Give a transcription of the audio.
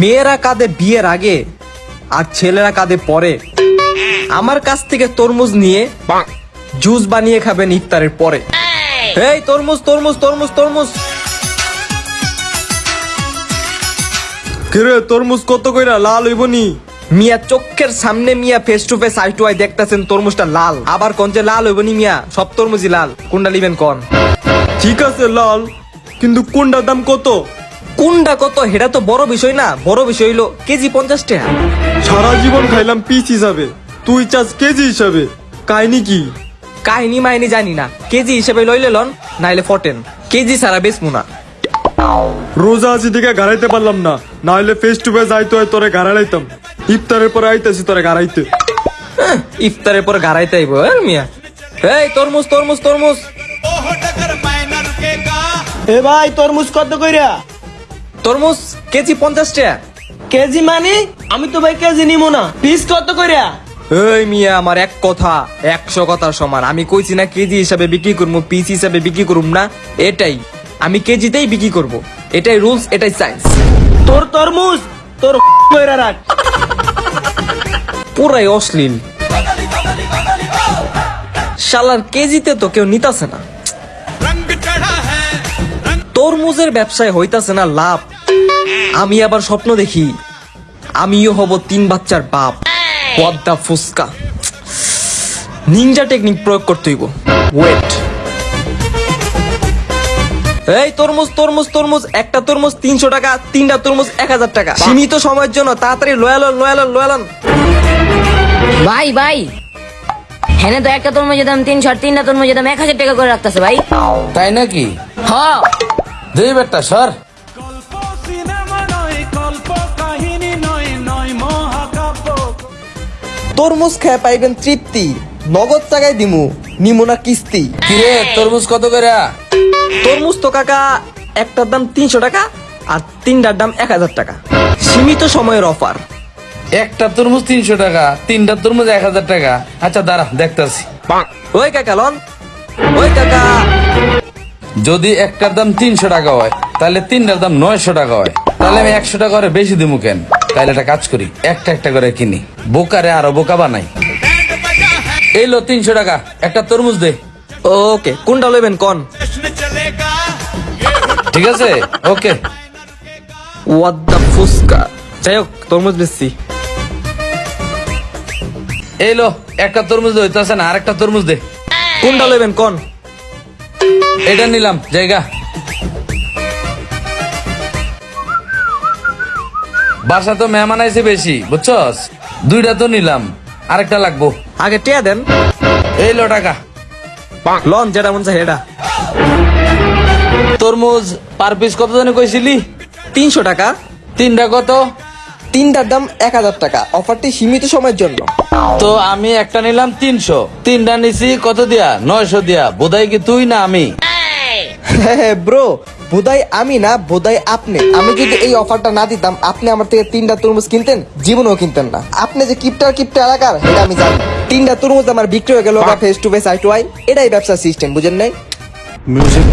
মেয়েরা কাঁদে বিয়ের আগে আর ছেলেরা কাঁদে পরে। আমার কাছ থেকে তরমুজ নিয়ে জুস বানিয়ে খাবেন ইফতারের পরে। এই তরমুজ তরমুজ তরমুজ তরমুজ। কিরে তরমুজ কত কইরা? লাল হইবনি মিয়া চোখের সামনে মিয়া face to face eye to eye দেখতাছেন তরমুজটা লাল। আবার কোন যে লাল হইবনি মিয়া সব তরমুজই লাল। কোনটা লিবেন কোন? ঠিক আছে লাল। কিন্তু কোনটার দাম কত? কোনটা কত হেটা তো বড় বিষয় না বড় বিষয় হইল কেজি পঞ্চাশ টাকা। সারা জীবন খাইলাম পিস হিসাবে তুই চাস কেজি হিসাবে কাহিনী কি? কাহিনী মাহিনী জানি না কেজি হিসেবে লইলে লন নাইলে ফটেন কেজি সারা বেচমু না। রোজা আছি দিকে গাড়াইতে পারলাম না না হলে ফেস টু ফেস আইতো হয় তোরে গাড়াইতাম ইফতারের পরে আইতাছি তোরে গাড়াইতে। আহ, ইফতারের পর গাড়াইতে আইব এর মিয়া। এই তরমুজ তরমুজ তরমুজ। এ ভাই তরমুজ কত কইরা? তরমুজ কেজি পঞ্চাশ টাকা। কেজি মানে? আমি তো ভাই কেজি নিমো না। পিস কত কইরা? এই মিয়া আমার এক কথা একশো কথার সমান। আমি কইছি না কেজি হিসাবে বিক্রি করব পিস হিসাবে বিক্রি করুম না। এটাই। আমি কেজিতেই বিক্রি করব। এটাই রুলস এটাই সায়েন্স তোর তরমুজ তোর রাখ। পুরাই অশ্লীল। শালার কেজিতে তো কেউ নিতাছে না। তরমুজের ব্যবসায় হইতাছে না লাভ। আমি আবার স্বপ্ন দেখি আমিও হব তিন বাচ্চার বাপ। পদ্মা ফুসকা। নিনজা টেকনিক প্রয়োগ করতে হইব। ওয়েট এই তরমুজ তরমুজ তরমুজ একটা তরমুজ তিনশো টাকা তিনটা তরমুজ এক হাজার টাকা। সীমিত সময়ের জন্য তাড়াতাড়ি লয়ালন লয়ালন লয়ালন। ভাই ভাই। হ্যাঁ তো একটা তরমুজের দাম তিনশো আর তিনটা তরমুজের দাম এক হাজার টাকা করে রাখতেছে ভাই। তাই নাকি? হ। দেই বেটা সর। তরমুজ খেয়ে পাইবেন তৃপ্তি নগদ টাকায় দিমু নিমু না কিস্তি। কিরে তরমুজ কত করে? তরমুজ তো কাকা একটার দাম তিনশো টাকা আর তিনটার দাম এক হাজার টাকা। সীমিত সময়ের অফার। একটা তরমুজ তিনশো টাকা তিনটা তরমুজ এক হাজার টাকা। আচ্ছা দাঁড়া দেখতাছি। ওই কাকা লন। ওই কাকা। যদি একটার দাম তিনশো টাকা হয় তাহলে তিনটার দাম নয়শো টাকা হয়। তাহলে আমি একশো টাকা করে বেশি দিমু কেন? তাহলে একটা কাজ করি একটা একটা করে কিনি। বোকারে আরও বোকা বানাই। এই লো তিনশো টাকা একটা তরমুজ দে। ওকে কোনটা লইবেন কন? ঠিক আছে? ওকে। ওয়াট দ্য ফুসকা যাই হোক তরমুজ বেশি এই লো একটা তরমুজ দে হইতাছে না আরেকটা তরমুজ দে। কোনটা লইবেন কন? এটা নিলাম জায়গা। বাসা তো মেহমান আইছে বেশি বুঝছস? দুইটা তো নিলাম আরেকটা লাগবো। আগে টিয়া দেন। এই লো টাকা। লন যেটা মন চাই হেটা তরমুজ পার পিস কত জানি কইছিলি? তিনশো টাকা। তিনটা কত? তিনটার দাম এক হাজার টাকা। অফারটি সীমিত সময়ের জন্য। তো আমি একটা নিলাম তিনশো। তিনটা নিছি কত দিয়া? নয়শো দিয়া। বোধহয় কি তুই না আমি? ব্রো বোধাই আমি না বোধাই আপনি। আমি যদি এই অফারটা না দিতাম আপনি আমার থেকে তিনটা তরমুজ কিনতেন জীবনেও কিনতেন না। আপনি যে কিপটার কিপটা এলাকার এটা আমি জানি। তিনটা তরমুজ আমার বিক্রি হয়ে গেল face to face eye to eye এটাই ব্যবসার সিস্টেম বুঝেন নাই? মিউজিক